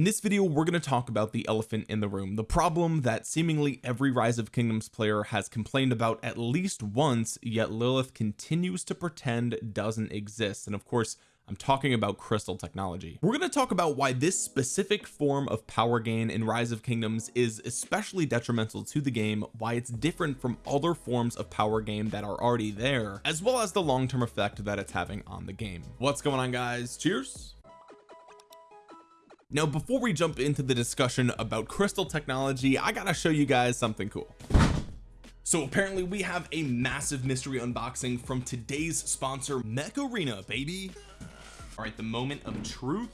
in this video we're going to talk about the elephant in the room the problem that seemingly every rise of kingdoms player has complained about at least once yet Lilith continues to pretend doesn't exist. And of course I'm talking about crystal technology. We're going to talk about why this specific form of power gain in rise of kingdoms is especially detrimental to the game why it's different from other forms of power gain that are already there as well as the long-term effect that it's having on the game. What's going on guys? Cheers now before we jump into the discussion about crystal technology I gotta show you guys something cool. So apparently we have a massive mystery unboxing from today's sponsor mech arena baby. All right the moment of truth.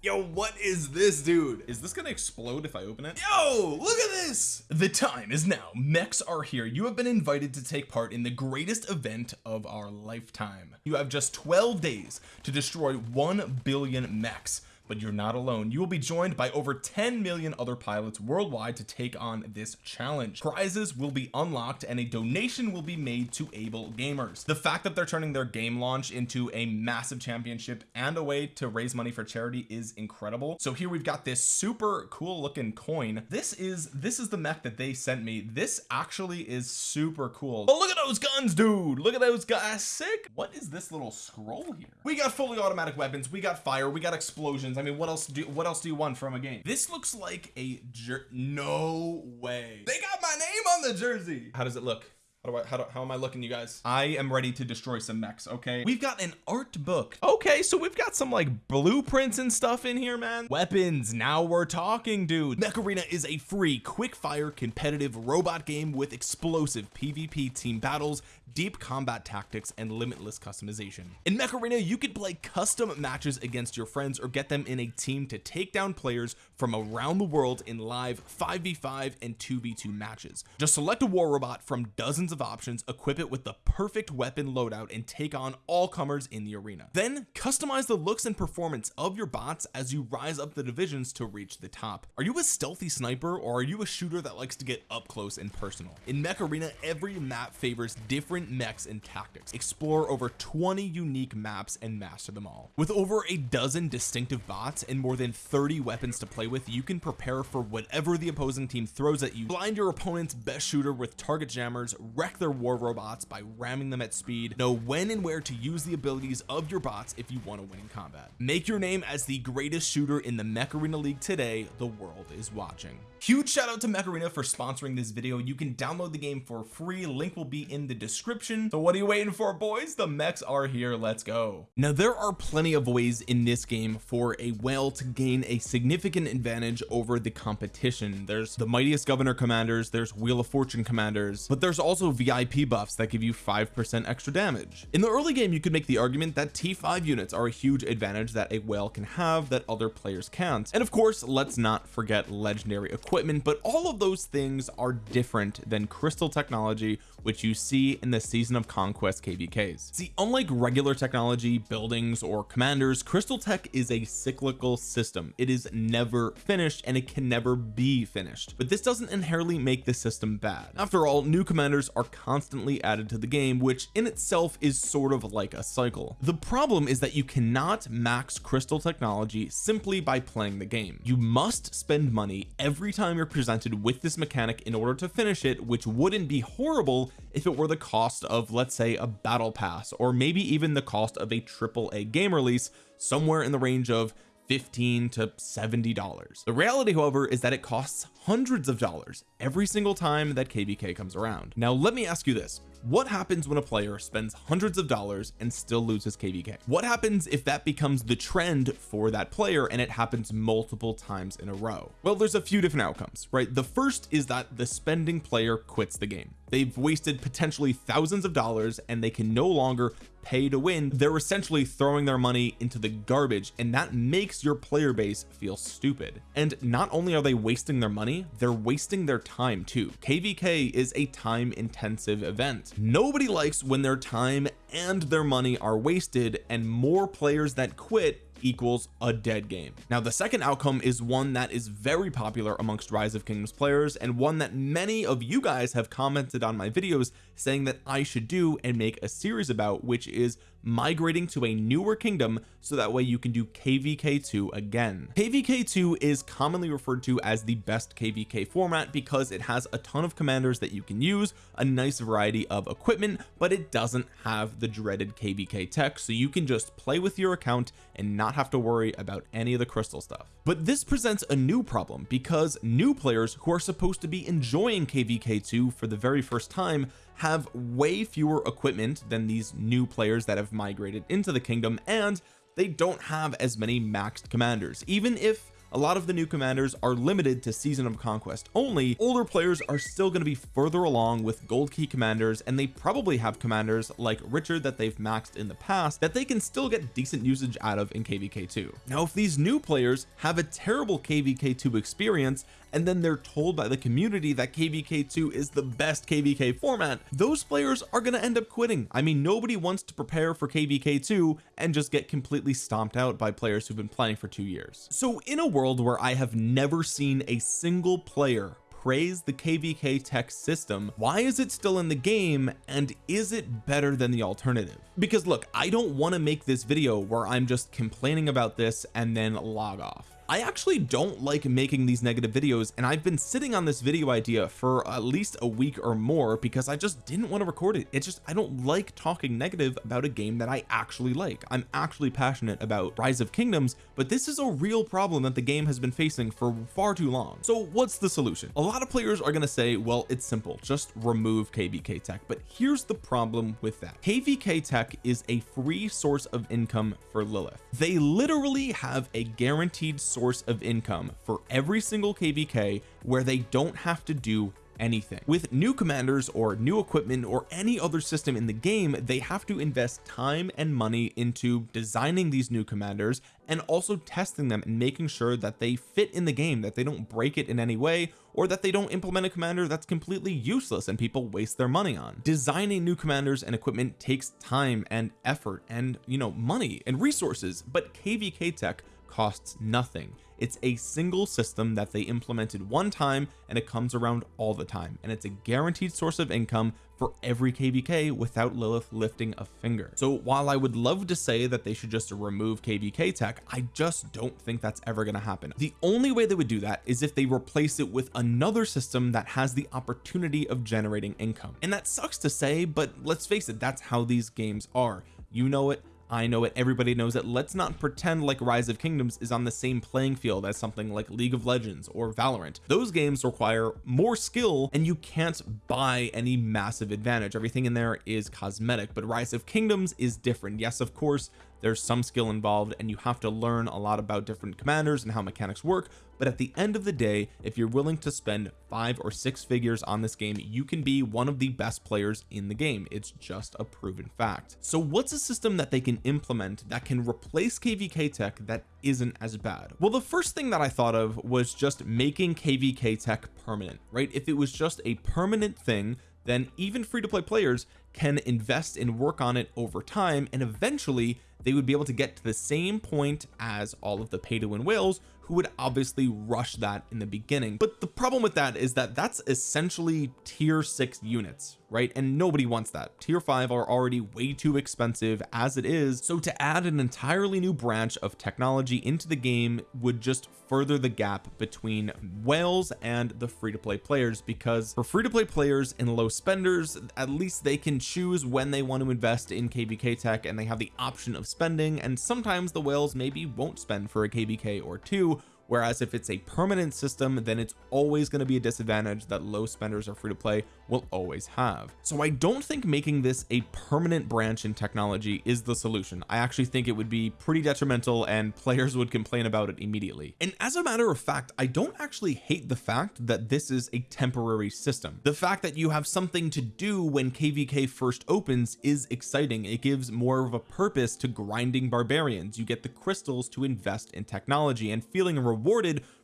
Yo what is this dude? Is this gonna explode if I open it? Yo look at this! The time is now. Mechs are here. You have been invited to take part in the greatest event of our lifetime. You have just 12 days to destroy 1 billion mechs but you're not alone. You will be joined by over 10 million other pilots worldwide to take on this challenge. Prizes will be unlocked and a donation will be made to able gamers. The fact that they're turning their game launch into a massive championship and a way to raise money for charity is incredible. So here we've got this super cool looking coin. This is this is the mech that they sent me. This actually is super cool. Oh look at those guns dude. Look at those guys. Sick. What is this little scroll here? We got fully automatic weapons. We got fire. We got explosions I mean what else do what else do you want from a game? This looks like a jer no way. They got my name on the jersey. How does it look how do I how, do, how am I looking you guys? I am ready to destroy some mechs okay? We've got an art book. Okay so we've got some like blueprints and stuff in here man. Weapons. Now we're talking dude. Mech arena is a free quick fire competitive robot game with explosive PvP team battles deep combat tactics and limitless customization. In mech arena you could play custom matches against your friends or get them in a team to take down players from around the world in live 5v5 and 2v2 matches. Just select a war robot from dozens of options equip it with the perfect weapon loadout and take on all comers in the arena. Then customize the looks and performance of your bots as you rise up the divisions to reach the top. Are you a stealthy sniper or are you a shooter that likes to get up close and personal? In mech arena every map favors different mechs and tactics. Explore over 20 unique maps and master them all. With over a dozen distinctive bots and more than 30 weapons to play with you can prepare for whatever the opposing team throws at you. Blind your opponent's best shooter with target jammers wreck their war robots by ramming them at speed. Know when and where to use the abilities of your bots if you want to win in combat. Make your name as the greatest shooter in the mech arena league today. The world is watching. Huge shout out to mech arena for sponsoring this video. You can download the game for free. Link will be in the description. So what are you waiting for boys? The mechs are here. Let's go. Now there are plenty of ways in this game for a whale to gain a significant advantage over the competition. There's the mightiest governor commanders there's wheel of fortune commanders but there's also VIP buffs that give you 5% extra damage. In the early game you could make the argument that T5 units are a huge advantage that a whale can have that other players can't. And of course let's not forget legendary equipment but all of those things are different than crystal technology which you see in the season of conquest kvks see unlike regular technology buildings or commanders crystal tech is a cyclical system. It is never finished and it can never be finished. But this doesn't inherently make the system bad. After all new commanders are constantly added to the game which in itself is sort of like a cycle. The problem is that you cannot max crystal technology simply by playing the game. You must spend money every time you're presented with this mechanic in order to finish it which wouldn't be horrible if it were the cost of let's say a battle pass or maybe even the cost of a triple a game release somewhere in the range of 15 to 70 dollars. The reality however is that it costs hundreds of dollars every single time that kvk comes around. Now let me ask you this. What happens when a player spends hundreds of dollars and still loses kvk what happens if that becomes the trend for that player and it happens multiple times in a row? Well there's a few different outcomes right? The first is that the spending player quits the game they've wasted potentially thousands of dollars and they can no longer pay to win. They're essentially throwing their money into the garbage and that makes your player base feel stupid. And not only are they wasting their money they're wasting their time too. Kvk is a time intensive event. Nobody likes when their time and their money are wasted and more players that quit equals a dead game. Now the second outcome is one that is very popular amongst rise of kingdoms players and one that many of you guys have commented on my videos saying that I should do and make a series about which is migrating to a newer kingdom so that way you can do kvk2 again. Kvk2 is commonly referred to as the best kvk format because it has a ton of commanders that you can use a nice variety of equipment but it doesn't have the dreaded kvk tech so you can just play with your account and not have to worry about any of the crystal stuff. But this presents a new problem because new players who are supposed to be enjoying kvk2 for the very first time have way fewer equipment than these new players that have migrated into the kingdom and they don't have as many maxed commanders. Even if a lot of the new commanders are limited to season of conquest only. Older players are still going to be further along with gold key commanders and they probably have commanders like Richard that they've maxed in the past that they can still get decent usage out of in kvk2 now if these new players have a terrible kvk2 experience and then they're told by the community that kvk2 is the best kvk format those players are going to end up quitting. I mean nobody wants to prepare for kvk2 and just get completely stomped out by players who've been playing for two years. So in a world where I have never seen a single player praise the kvk tech system. Why is it still in the game and is it better than the alternative? Because look I don't want to make this video where I'm just complaining about this and then log off I actually don't like making these negative videos and I've been sitting on this video idea for at least a week or more because I just didn't want to record it. It's just I don't like talking negative about a game that I actually like. I'm actually passionate about Rise of Kingdoms but this is a real problem that the game has been facing for far too long. So what's the solution? A lot of players are going to say well it's simple just remove kvk tech. But here's the problem with that. Kvk tech is a free source of income for Lilith. They literally have a guaranteed source source of income for every single kvk where they don't have to do anything. With new commanders or new equipment or any other system in the game they have to invest time and money into designing these new commanders and also testing them and making sure that they fit in the game that they don't break it in any way or that they don't implement a commander that's completely useless and people waste their money on. Designing new commanders and equipment takes time and effort and you know money and resources but kvk tech costs nothing. It's a single system that they implemented one time and it comes around all the time. And it's a guaranteed source of income for every kvk without Lilith lifting a finger. So while I would love to say that they should just remove kvk tech I just don't think that's ever going to happen. The only way they would do that is if they replace it with another system that has the opportunity of generating income. And that sucks to say but let's face it that's how these games are. You know it I know it everybody knows it. Let's not pretend like rise of kingdoms is on the same playing field as something like League of Legends or Valorant. Those games require more skill and you can't buy any massive advantage. Everything in there is cosmetic but rise of kingdoms is different. Yes of course there's some skill involved and you have to learn a lot about different commanders and how mechanics work. But at the end of the day if you're willing to spend five or six figures on this game you can be one of the best players in the game. It's just a proven fact. So what's a system that they can implement that can replace kvk tech that isn't as bad? Well the first thing that I thought of was just making kvk tech permanent right? If it was just a permanent thing then even free-to-play players can invest and work on it over time and eventually they would be able to get to the same point as all of the pay to win whales who would obviously rush that in the beginning. But the problem with that is that that's essentially tier six units right? And nobody wants that. Tier five are already way too expensive as it is. So to add an entirely new branch of technology into the game would just further the gap between whales and the free-to-play players because for free-to-play players and low spenders at least they can choose when they want to invest in kvk tech and they have the option of spending and sometimes the whales maybe won't spend for a kvk or two whereas if it's a permanent system then it's always going to be a disadvantage that low spenders or free to play will always have. So I don't think making this a permanent branch in technology is the solution. I actually think it would be pretty detrimental and players would complain about it immediately. And as a matter of fact I don't actually hate the fact that this is a temporary system. The fact that you have something to do when kvk first opens is exciting. It gives more of a purpose to grinding barbarians. You get the crystals to invest in technology and feeling rewarded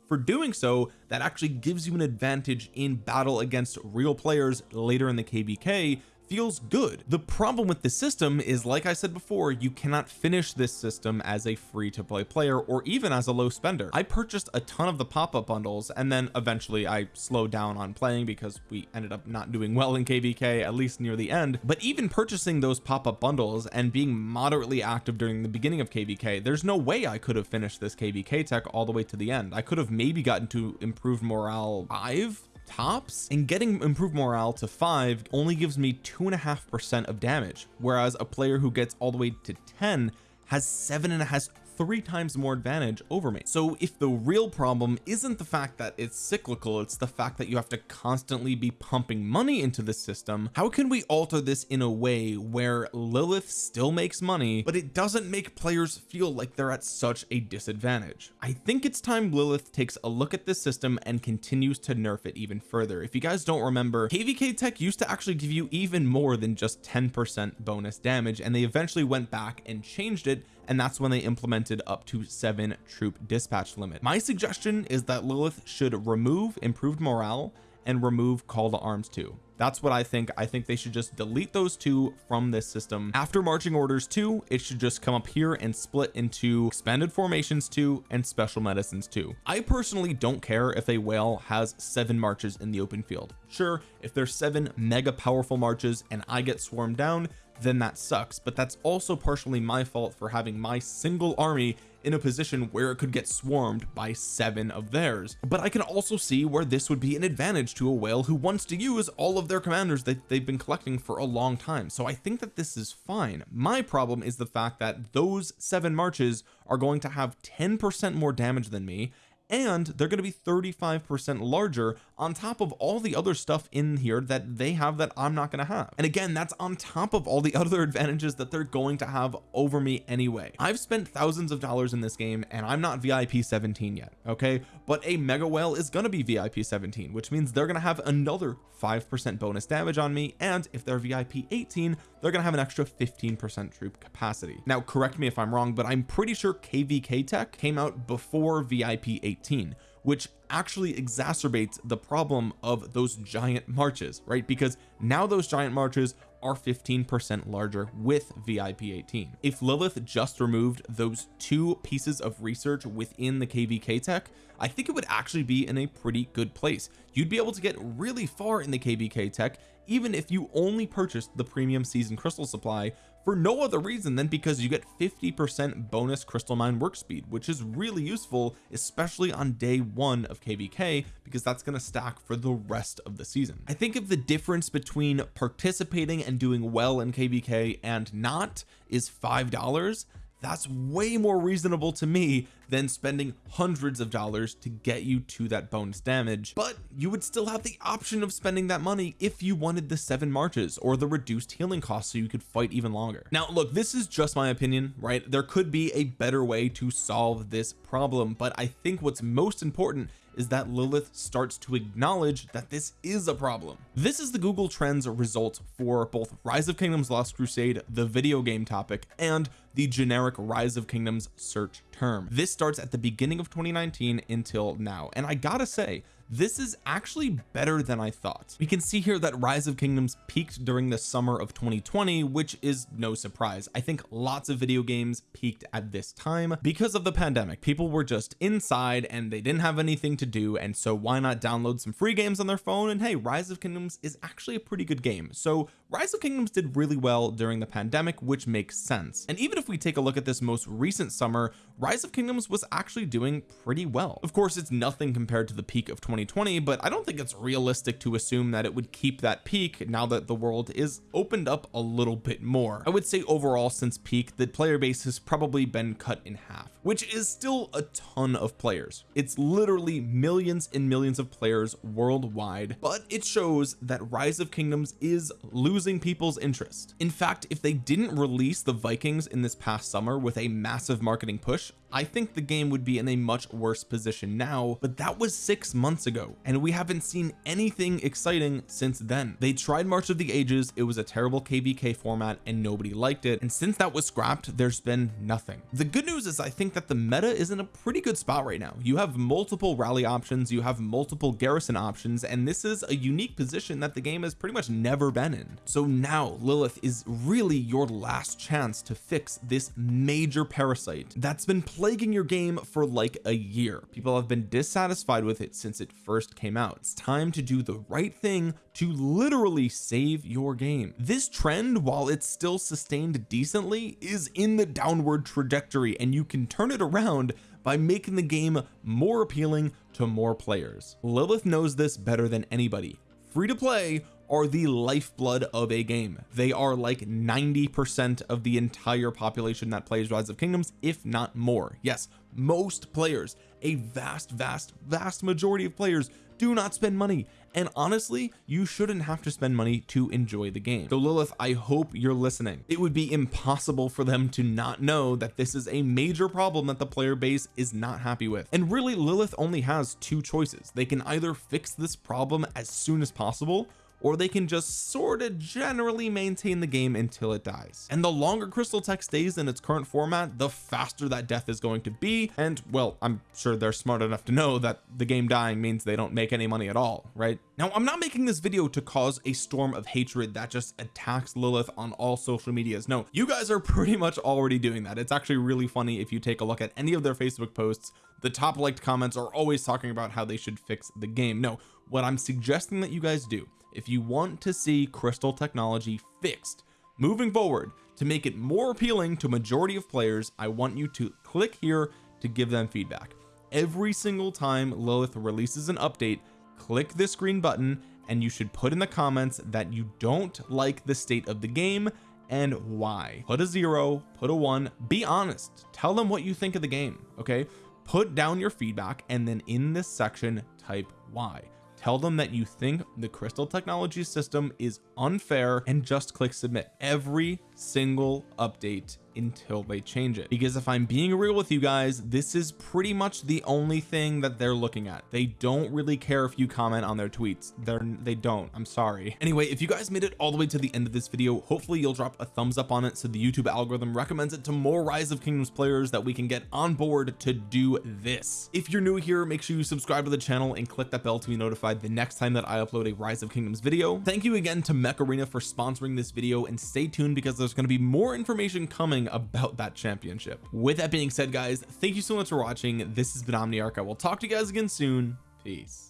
for doing so that actually gives you an advantage in battle against real players later in the kvk feels good. The problem with the system is like I said before you cannot finish this system as a free to play player or even as a low spender. I purchased a ton of the pop-up bundles and then eventually I slowed down on playing because we ended up not doing well in kvk at least near the end. But even purchasing those pop-up bundles and being moderately active during the beginning of kvk there's no way I could have finished this kvk tech all the way to the end. I could have maybe gotten to improved morale five tops? And getting improved morale to five only gives me two and a half percent of damage whereas a player who gets all the way to 10 has seven and has three times more advantage over me. So if the real problem isn't the fact that it's cyclical it's the fact that you have to constantly be pumping money into the system how can we alter this in a way where Lilith still makes money but it doesn't make players feel like they're at such a disadvantage? I think it's time Lilith takes a look at this system and continues to nerf it even further. If you guys don't remember kvk tech used to actually give you even more than just 10 percent bonus damage and they eventually went back and changed it and that's when they implemented up to seven troop dispatch limit. My suggestion is that Lilith should remove improved morale and remove call to arms too. That's what I think. I think they should just delete those two from this system. After marching orders 2 it should just come up here and split into expanded formations 2 and special medicines 2 I personally don't care if a whale has seven marches in the open field. Sure if there's seven mega powerful marches and I get swarmed down then that sucks. But that's also partially my fault for having my single army in a position where it could get swarmed by seven of theirs. But I can also see where this would be an advantage to a whale who wants to use all of their commanders that they've been collecting for a long time. So I think that this is fine. My problem is the fact that those seven marches are going to have 10 percent more damage than me and they're going to be 35 percent larger on top of all the other stuff in here that they have that I'm not going to have. And again that's on top of all the other advantages that they're going to have over me anyway. I've spent thousands of dollars in this game and I'm not VIP 17 yet okay? But a mega whale is going to be VIP 17 which means they're going to have another 5% bonus damage on me and if they're VIP 18 they're going to have an extra 15% troop capacity. Now correct me if I'm wrong but I'm pretty sure kvk tech came out before VIP 18 which actually exacerbates the problem of those giant marches right? Because now those giant marches are 15 percent larger with VIP 18 if Lilith just removed those two pieces of research within the kvk tech I think it would actually be in a pretty good place. You'd be able to get really far in the kvk tech even if you only purchased the premium season crystal supply for no other reason than because you get 50 percent bonus crystal mine work speed which is really useful especially on day one of kvk because that's going to stack for the rest of the season. I think of the difference between participating and doing well in kvk and not is five dollars that's way more reasonable to me than spending hundreds of dollars to get you to that bonus damage. But you would still have the option of spending that money if you wanted the seven marches or the reduced healing cost so you could fight even longer. Now look this is just my opinion right? There could be a better way to solve this problem but I think what's most important is that Lilith starts to acknowledge that this is a problem. This is the Google Trends result for both Rise of Kingdoms Lost Crusade the video game topic and the generic Rise of Kingdoms search term. This starts at the beginning of 2019 until now. And I gotta say this is actually better than I thought. We can see here that rise of kingdoms peaked during the summer of 2020 which is no surprise. I think lots of video games peaked at this time because of the pandemic. People were just inside and they didn't have anything to do and so why not download some free games on their phone? And hey rise of kingdoms is actually a pretty good game. So rise of kingdoms did really well during the pandemic which makes sense. And even if we take a look at this most recent summer rise of kingdoms was actually doing pretty well. Of course it's nothing compared to the peak of 2020 but I don't think it's realistic to assume that it would keep that peak now that the world is opened up a little bit more. I would say overall since peak the player base has probably been cut in half which is still a ton of players. It's literally millions and millions of players worldwide but it shows that rise of kingdoms is losing people's interest. In fact if they didn't release the Vikings in this past summer with a massive marketing push I think the game would be in a much worse position now but that was six months ago and we haven't seen anything exciting since then. They tried March of the Ages it was a terrible kvk format and nobody liked it and since that was scrapped there's been nothing. The good news is I think that the meta is in a pretty good spot right now. You have multiple rally options you have multiple garrison options and this is a unique position that the game has pretty much never been in. So now Lilith is really your last chance to fix this major parasite that's been plaguing your game for like a year. People have been dissatisfied with it since it first came out. It's time to do the right thing to literally save your game. This trend while it's still sustained decently is in the downward trajectory and you can turn it around by making the game more appealing to more players. Lilith knows this better than anybody. Free to play are the lifeblood of a game. They are like 90 percent of the entire population that plays rise of kingdoms if not more. Yes most players a vast vast vast majority of players do not spend money. And honestly you shouldn't have to spend money to enjoy the game. So Lilith I hope you're listening. It would be impossible for them to not know that this is a major problem that the player base is not happy with. And really Lilith only has two choices. They can either fix this problem as soon as possible or they can just sort of generally maintain the game until it dies. And the longer crystal tech stays in its current format the faster that death is going to be. And well I'm sure they're smart enough to know that the game dying means they don't make any money at all right? Now I'm not making this video to cause a storm of hatred that just attacks Lilith on all social medias. No you guys are pretty much already doing that. It's actually really funny if you take a look at any of their Facebook posts. The top liked comments are always talking about how they should fix the game. No what I'm suggesting that you guys do if you want to see crystal technology fixed moving forward to make it more appealing to majority of players I want you to click here to give them feedback. Every single time Lilith releases an update click this green button and you should put in the comments that you don't like the state of the game and why. Put a zero put a one be honest. Tell them what you think of the game okay? Put down your feedback and then in this section type why tell them that you think the crystal technology system is unfair and just click submit. Every single update until they change it. Because if I'm being real with you guys this is pretty much the only thing that they're looking at. They don't really care if you comment on their tweets. They're they don't. I'm sorry. Anyway if you guys made it all the way to the end of this video hopefully you'll drop a thumbs up on it so the YouTube algorithm recommends it to more rise of kingdoms players that we can get on board to do this. If you're new here make sure you subscribe to the channel and click that bell to be notified the next time that I upload a rise of kingdoms video. Thank you again to mech arena for sponsoring this video and stay tuned because there's going to be more information coming about that championship. With that being said guys thank you so much for watching. This has been Omniarch. I will talk to you guys again soon. Peace